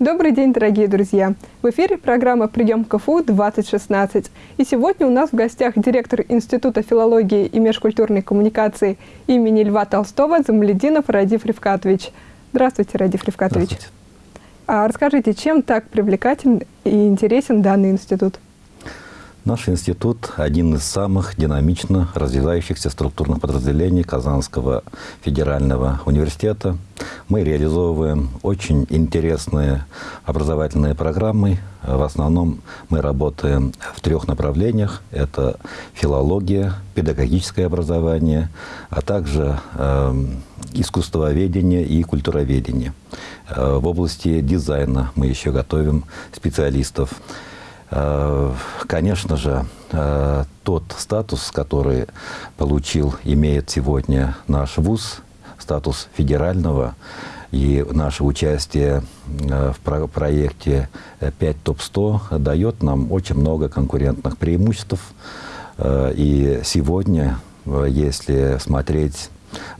Добрый день, дорогие друзья! В эфире программа «Прием КФУ-2016». И сегодня у нас в гостях директор Института филологии и межкультурной коммуникации имени Льва Толстого Замалединов Радив Ревкатович. Здравствуйте, Радив Ревкатович. Здравствуйте. А расскажите, чем так привлекателен и интересен данный институт? Наш институт – один из самых динамично развивающихся структурных подразделений Казанского федерального университета. Мы реализовываем очень интересные образовательные программы. В основном мы работаем в трех направлениях. Это филология, педагогическое образование, а также э, искусствоведение и культуроведение. Э, в области дизайна мы еще готовим специалистов. Э, конечно же, э, тот статус, который получил, имеет сегодня наш ВУЗ, статус федерального, и наше участие э, в проекте 5 ТОП-100 дает нам очень много конкурентных преимуществ. И сегодня, если смотреть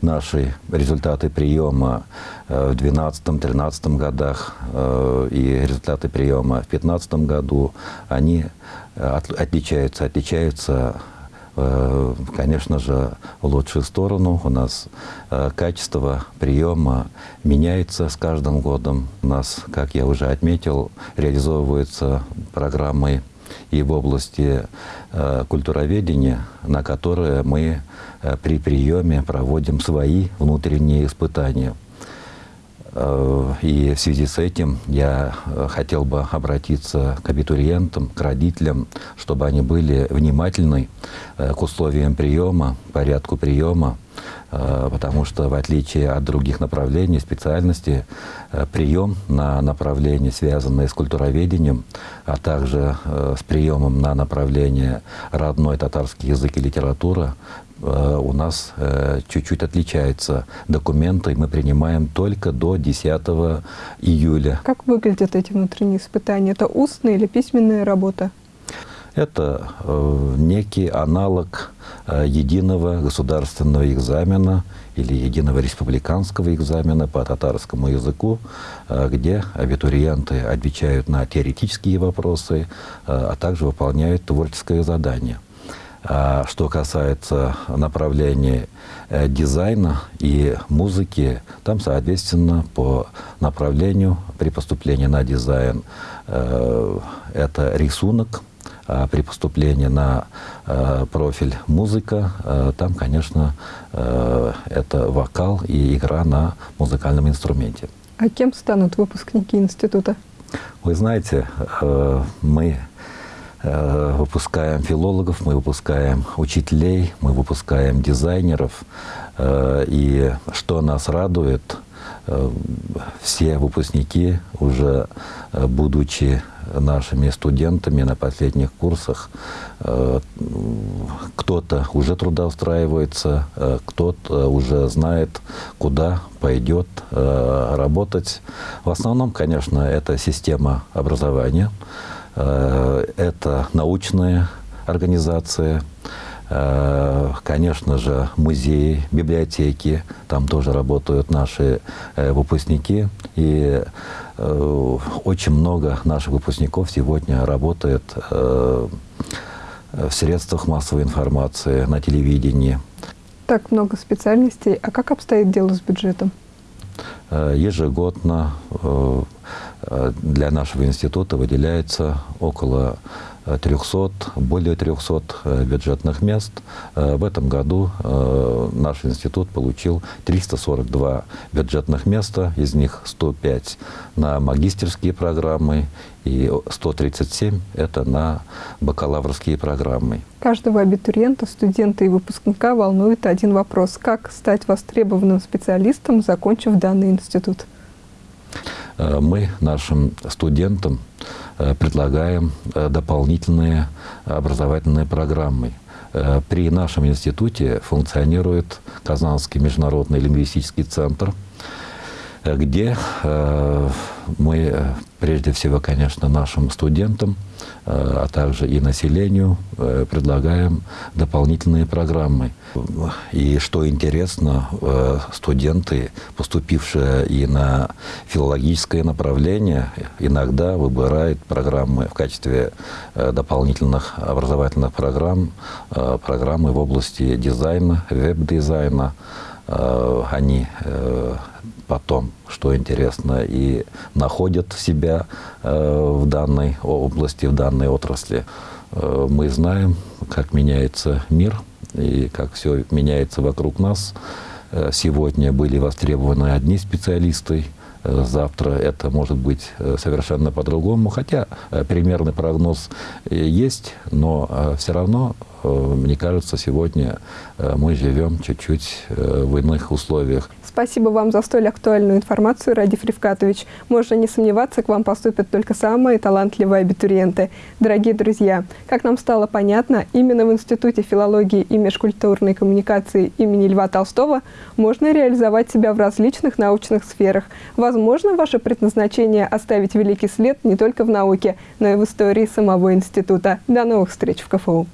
наши результаты приема э, в 2012-2013 годах э, и результаты приема в 2015 году, они э, отличаются, отличаются конечно же, в лучшую сторону. У нас качество приема меняется с каждым годом. У нас, как я уже отметил, реализовываются программы и в области э, культуроведения, на которые мы э, при приеме проводим свои внутренние испытания. Э, и в связи с этим я хотел бы обратиться к абитуриентам, к родителям, чтобы они были внимательны к условиям приема, порядку приема, потому что в отличие от других направлений, специальности, прием на направление, связанное с культуроведением, а также с приемом на направление родной татарский язык и литература, Э, у нас э, чуть-чуть отличается. Документы мы принимаем только до 10 июля. Как выглядят эти внутренние испытания? Это устная или письменная работа? Это э, некий аналог э, единого государственного экзамена или единого республиканского экзамена по татарскому языку, э, где абитуриенты отвечают на теоретические вопросы, а также выполняют творческое задание. А что касается направления дизайна и музыки, там, соответственно, по направлению при поступлении на дизайн это рисунок, при поступлении на э, профиль музыка, там, конечно, это вокал и игра на музыкальном инструменте. А кем станут выпускники института? Вы знаете, мы Э, выпускаем филологов, мы выпускаем учителей, мы выпускаем дизайнеров. Э, и что нас радует, э, все выпускники, уже будучи нашими студентами на последних курсах, кто-то уже трудоустраивается, кто-то уже знает, куда пойдет работать. В основном, конечно, это система образования. Э, это научная организация, э, конечно же, музеи, библиотеки, там тоже работают наши э, выпускники. И очень много наших выпускников сегодня работает в средствах массовой информации, на телевидении. Так много специальностей. А как обстоит дело с бюджетом? Ежегодно Э, для нашего института выделяется около 300, более 300 э, бюджетных мест. Э, в этом году наш институт получил 342 бюджетных места, из них 105 на магистерские программы и 137 это на бакалаврские программы. Каждого абитуриента, студента и выпускника волнует один вопрос. Как стать востребованным специалистом, закончив данный институт? Э, мы нашим студентам э, предлагаем э, дополнительные образовательные программы. При нашем институте функционирует Казанский международный лингвистический центр. Где мы прежде всего, конечно, нашим студентам, а также и населению предлагаем дополнительные программы. И что интересно, студенты, поступившие и на филологическое направление, иногда выбирают программы в качестве дополнительных образовательных программ, программы в области дизайна, веб-дизайна, Э, они э, потом, что интересно, и находят себя э, в данной области, в данной отрасли. Мы знаем, как меняется мир и как все меняется вокруг нас. Сегодня были востребованы одни специалисты, завтра это может быть совершенно по-другому. Хотя примерный прогноз есть, но все равно Э, мне кажется, сегодня э, мы живем чуть-чуть э, в иных условиях. Спасибо вам за столь актуальную информацию, Радив Ревкатович. Можно не сомневаться, к вам поступят только самые талантливые абитуриенты. Дорогие друзья, как нам стало понятно, именно в Институте филологии и межкультурной коммуникации имени Льва Толстого можно реализовать себя в различных научных сферах. Возможно, ваше предназначение оставить великий след не только в науке, но и в истории самого института. До новых встреч в КФУ!